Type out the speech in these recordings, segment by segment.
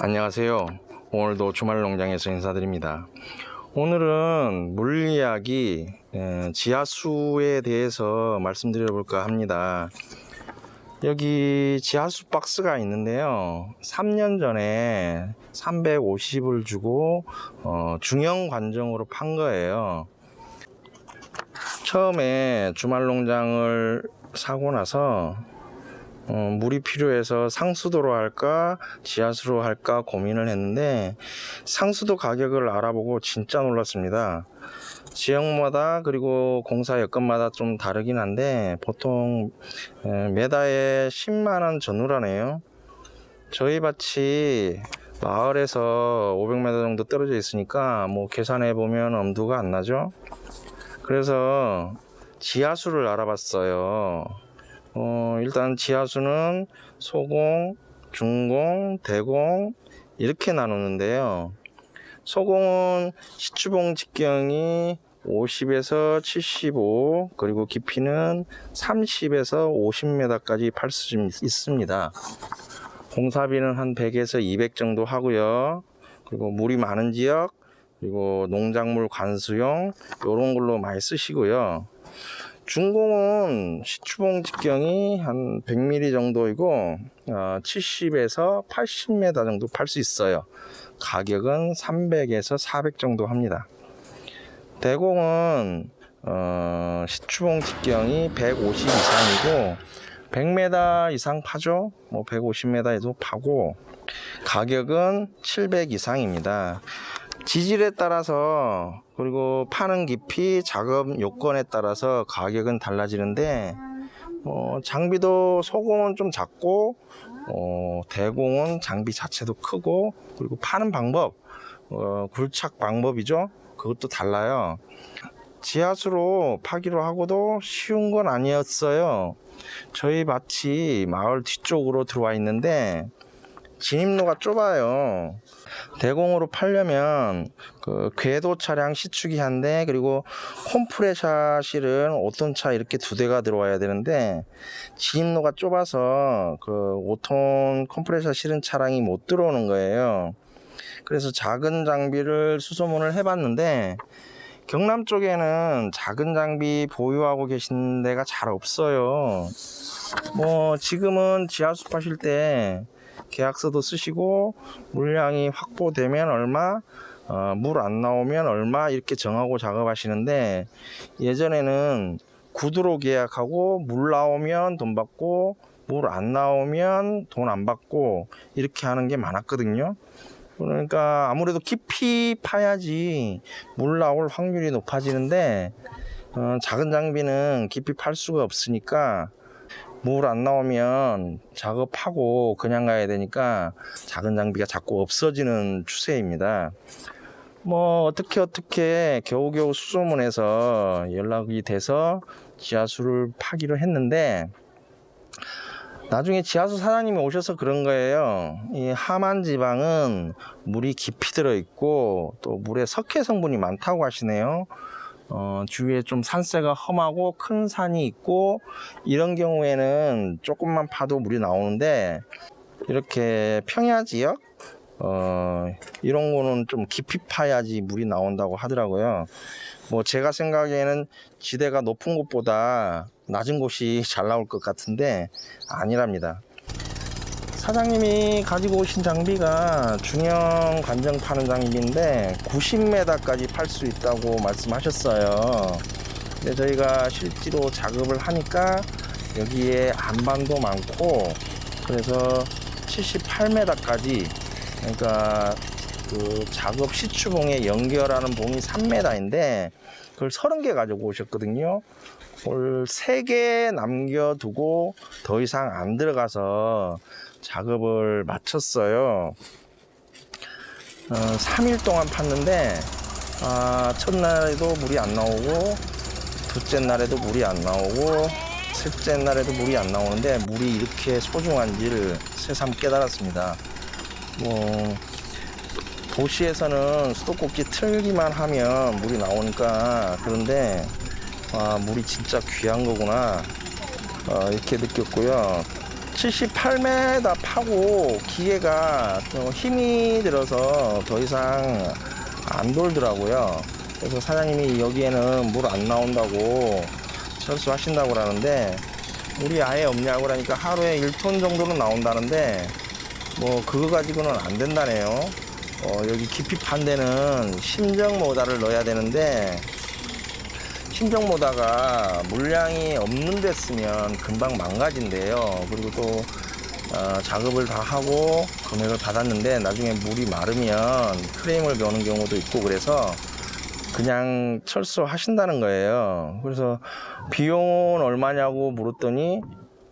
안녕하세요. 오늘도 주말 농장에서 인사드립니다. 오늘은 물리학이 에, 지하수에 대해서 말씀드려 볼까 합니다. 여기 지하수 박스가 있는데요. 3년 전에 350을 주고 어, 중형 관정으로 판 거예요. 처음에 주말 농장을 사고 나서 어, 물이 필요해서 상수도로 할까 지하수로 할까 고민을 했는데 상수도 가격을 알아보고 진짜 놀랐습니다. 지역마다 그리고 공사 여건마다 좀 다르긴 한데 보통 에, 메다에 10만원 전후라네요. 저희 밭이 마을에서 500m 정도 떨어져 있으니까 뭐 계산해 보면 엄두가 안 나죠. 그래서 지하수를 알아봤어요. 어, 일단 지하수는 소공, 중공, 대공 이렇게 나누는데요. 소공은 시추봉 직경이 50에서 75 그리고 깊이는 30에서 50m까지 팔 수 있습니다. 공사비는 한 100에서 200 정도 하고요. 그리고 물이 많은 지역 그리고 농작물 관수용 이런 걸로 많이 쓰시고요. 중공은 시추봉 직경이 한 100mm 정도이고 어, 70에서 80m 정도 팔 수 있어요. 가격은 300에서 400 정도 합니다. 대공은 어, 시추봉 직경이 150 이상이고 100m 이상 파죠. 뭐 150m에도 파고 가격은 700 이상입니다. 지질에 따라서 그리고 파는 깊이 작업 요건에 따라서 가격은 달라지는데 어, 장비도 소공은 좀 작고 어, 대공은 장비 자체도 크고 그리고 파는 방법 어, 굴착 방법이죠. 그것도 달라요. 지하수로 파기로 하고도 쉬운 건 아니었어요. 저희 밭이 마을 뒤쪽으로 들어와 있는데 진입로가 좁아요. 대공으로 팔려면 그 궤도 차량 시축이 한 대 그리고 콤프레셔 실은 5톤 차 이렇게 두 대가 들어와야 되는데 진입로가 좁아서 그 5톤 콤프레셔 실은 차량이 못 들어오는 거예요. 그래서 작은 장비를 수소문을 해봤는데 경남 쪽에는 작은 장비 보유하고 계신 데가 잘 없어요. 뭐 지금은 지하수 파실 때 계약서도 쓰시고 물량이 확보되면 얼마 어, 물 안 나오면 얼마 이렇게 정하고 작업하시는데 예전에는 구두로 계약하고 물 나오면 돈 받고 물 안 나오면 돈 안 받고 이렇게 하는 게 많았거든요. 그러니까 아무래도 깊이 파야지 물 나올 확률이 높아지는데 어, 작은 장비는 깊이 팔 수가 없으니까 물 안 나오면 작업하고 그냥 가야 되니까 작은 장비가 자꾸 없어지는 추세입니다. 뭐 어떻게 어떻게 겨우겨우 수소문해서 연락이 돼서 지하수를 파기로 했는데 나중에 지하수 사장님이 오셔서 그런 거예요. 이 하만 지방은 물이 깊이 들어 있고 또 물에 석회 성분이 많다고 하시네요. 어, 주위에 좀 산세가 험하고 큰 산이 있고 이런 경우에는 조금만 파도 물이 나오는데 이렇게 평야 지역 어, 이런 거는 좀 깊이 파야지 물이 나온다고 하더라고요. 뭐 제가 생각에는 지대가 높은 곳보다 낮은 곳이 잘 나올 것 같은데 아니랍니다. 사장님이 가지고 오신 장비가 중형 관정 파는 장비인데 90m까지 팔 수 있다고 말씀하셨어요. 근데 저희가 실제로 작업을 하니까 여기에 안반도 많고 그래서 78m까지 그러니까 그 작업 시추봉에 연결하는 봉이 3m인데 그걸 30개 가지고 오셨거든요. 오늘 3개 남겨두고 더 이상 안 들어가서 작업을 마쳤어요. 어, 3일 동안 팠는데 아, 첫날에도 물이 안 나오고 둘째 날에도 물이 안 나오고 셋째 날에도 물이 안 나오는데 물이 이렇게 소중한지를 새삼 깨달았습니다. 뭐 도시에서는 수도꼭지 틀기만 하면 물이 나오니까 그런데 아, 물이 진짜 귀한 거구나 어, 이렇게 느꼈고요. 78m 파고 기계가 또 힘이 들어서 더 이상 안 돌더라고요. 그래서 사장님이 여기에는 물 안 나온다고 철수하신다고 그러는데 물이 아예 없냐고 그러니까 하루에 1톤 정도는 나온다는데 뭐 그거 가지고는 안 된다네요. 어, 여기 깊이 판 데는 심정 모다를 넣어야 되는데 심정 모다가 물량이 없는 데 쓰면 금방 망가진대요. 그리고 또 어, 작업을 다 하고 금액을 받았는데 나중에 물이 마르면 프레임을 여는 경우도 있고 그래서 그냥 철수하신다는 거예요. 그래서 비용은 얼마냐고 물었더니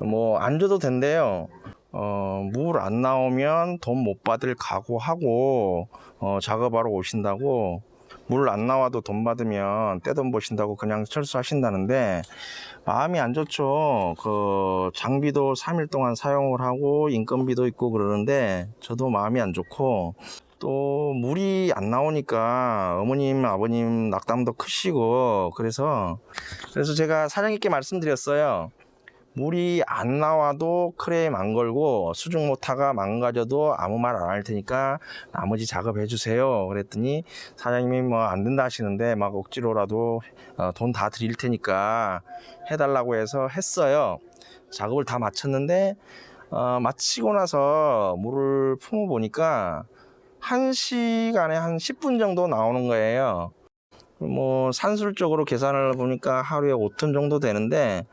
뭐 안 줘도 된대요. 어, 물 안 나오면 돈 못 받을 각오하고 어, 작업하러 오신다고 물 안 나와도 돈 받으면 떼돈 버신다고 그냥 철수하신다는데 마음이 안 좋죠. 그 장비도 3일 동안 사용을 하고 인건비도 있고 그러는데 저도 마음이 안 좋고 또 물이 안 나오니까 어머님 아버님 낙담도 크시고 그래서 그래서 제가 사장님께 말씀드렸어요. 물이 안 나와도 크레임 안 걸고 수중 모터가 망가져도 아무 말 안 할 테니까 나머지 작업해 주세요. 그랬더니 사장님이 뭐 안 된다 하시는데 막 억지로라도 어, 돈다 드릴 테니까 해달라고 해서 했어요. 작업을 다 마쳤는데 어, 마치고 나서 물을 품어 보니까 한 시간에 한 10분 정도 나오는 거예요. 뭐 산술적으로 계산을 보니까 하루에 5톤 정도 되는데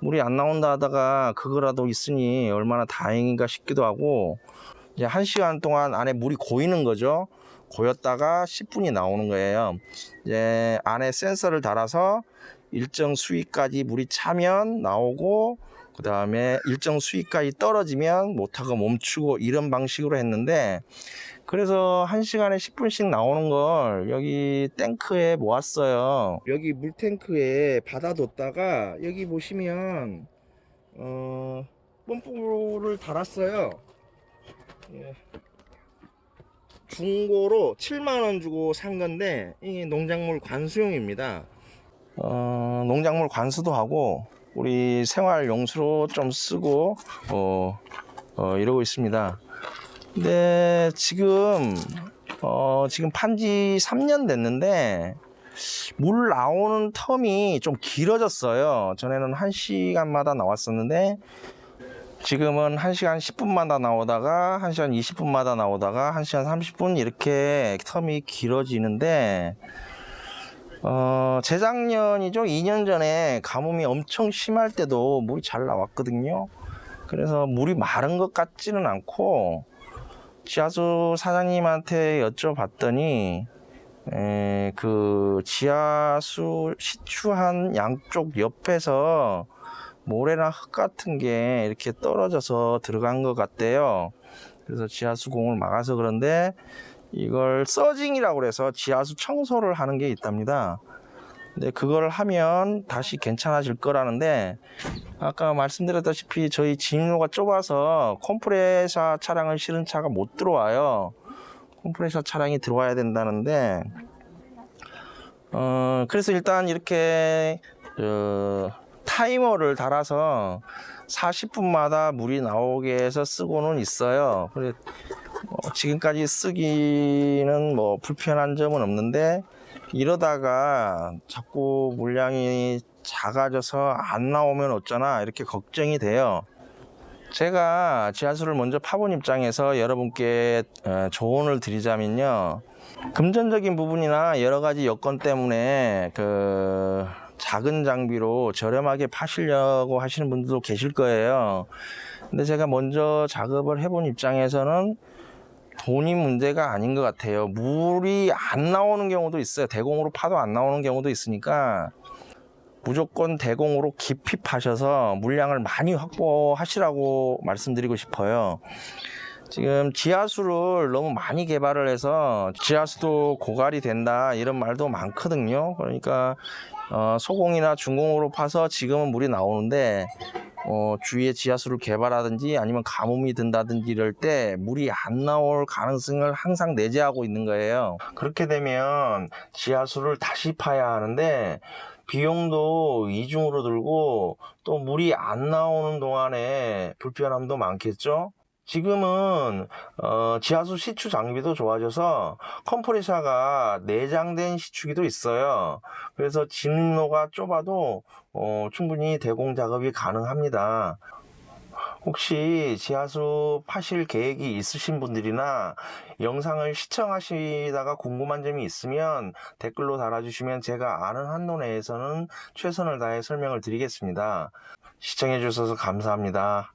물이 안 나온다 하다가 그거라도 있으니 얼마나 다행인가 싶기도 하고 이제 한 시간 동안 안에 물이 고이는 거죠. 고였다가 10분이 나오는 거예요. 이제 안에 센서를 달아서 일정 수위까지 물이 차면 나오고 그 다음에 일정 수위까지 떨어지면 모터가 멈추고 이런 방식으로 했는데 그래서 한 시간에 10분씩 나오는 걸 여기 탱크에 모았어요. 여기 물탱크에 받아뒀다가 여기 보시면 어 펌프를 달았어요. 예. 중고로 7만원 주고 산 건데 이게 농작물 관수용입니다. 어, 농작물 관수도 하고 우리 생활 용수로 좀 쓰고 어, 어, 이러고 있습니다. 근데 지금 어, 지금 판지 3년 됐는데 물 나오는 텀이 좀 길어졌어요. 전에는 1시간마다 나왔었는데 지금은 1시간 10분마다 나오다가 1시간 20분마다 나오다가 1시간 30분 이렇게 텀이 길어지는데 어, 재작년이죠. 2년 전에 가뭄이 엄청 심할 때도 물이 잘 나왔거든요. 그래서 물이 마른 것 같지는 않고 지하수 사장님한테 여쭤봤더니 에, 그 지하수 시추한 양쪽 옆에서 모래나 흙 같은 게 이렇게 떨어져서 들어간 것 같대요. 그래서 지하수 공을 막아서 그런데 이걸 surging이라고 그래서 지하수 청소를 하는 게 있답니다. 근데 그걸 하면 다시 괜찮아질 거라는데 아까 말씀드렸다시피 저희 진로가 좁아서 컴프레셔 차량을 실은 차가 못 들어와요. 컴프레셔 차량이 들어와야 된다는데 어 그래서 일단 이렇게 어, 타이머를 달아서 40분마다 물이 나오게 해서 쓰고는 있어요. 그래 어, 지금까지 쓰기는 뭐 불편한 점은 없는데 이러다가 자꾸 물량이 작아져서 안 나오면 어쩌나 이렇게 걱정이 돼요. 제가 지하수를 먼저 파본 입장에서 여러분께 어, 조언을 드리자면요. 금전적인 부분이나 여러 가지 여건 때문에 그 작은 장비로 저렴하게 파시려고 하시는 분들도 계실 거예요. 근데 제가 먼저 작업을 해본 입장에서는 돈이 문제가 아닌 것 같아요. 물이 안 나오는 경우도 있어요. 대공으로 파도 안 나오는 경우도 있으니까 무조건 대공으로 깊이 파셔서 물량을 많이 확보하시라고 말씀드리고 싶어요. 지금 지하수를 너무 많이 개발을 해서 지하수도 고갈이 된다 이런 말도 많거든요. 그러니까 어, 소공이나 중공으로 파서 지금은 물이 나오는데 어, 주위에 지하수를 개발하든지 아니면 가뭄이 든다든지 이럴 때 물이 안 나올 가능성을 항상 내재하고 있는 거예요. 그렇게 되면 지하수를 다시 파야 하는데 비용도 이중으로 들고 또 물이 안 나오는 동안에 불편함도 많겠죠? 지금은 어, 지하수 시추 장비도 좋아져서 컴프레셔가 내장된 시추기도 있어요. 그래서 진로가 좁아도 어, 충분히 대공 작업이 가능합니다. 혹시 지하수 파실 계획이 있으신 분들이나 영상을 시청하시다가 궁금한 점이 있으면 댓글로 달아주시면 제가 아는 한도 내에서는 최선을 다해 설명을 드리겠습니다. 시청해 주셔서 감사합니다.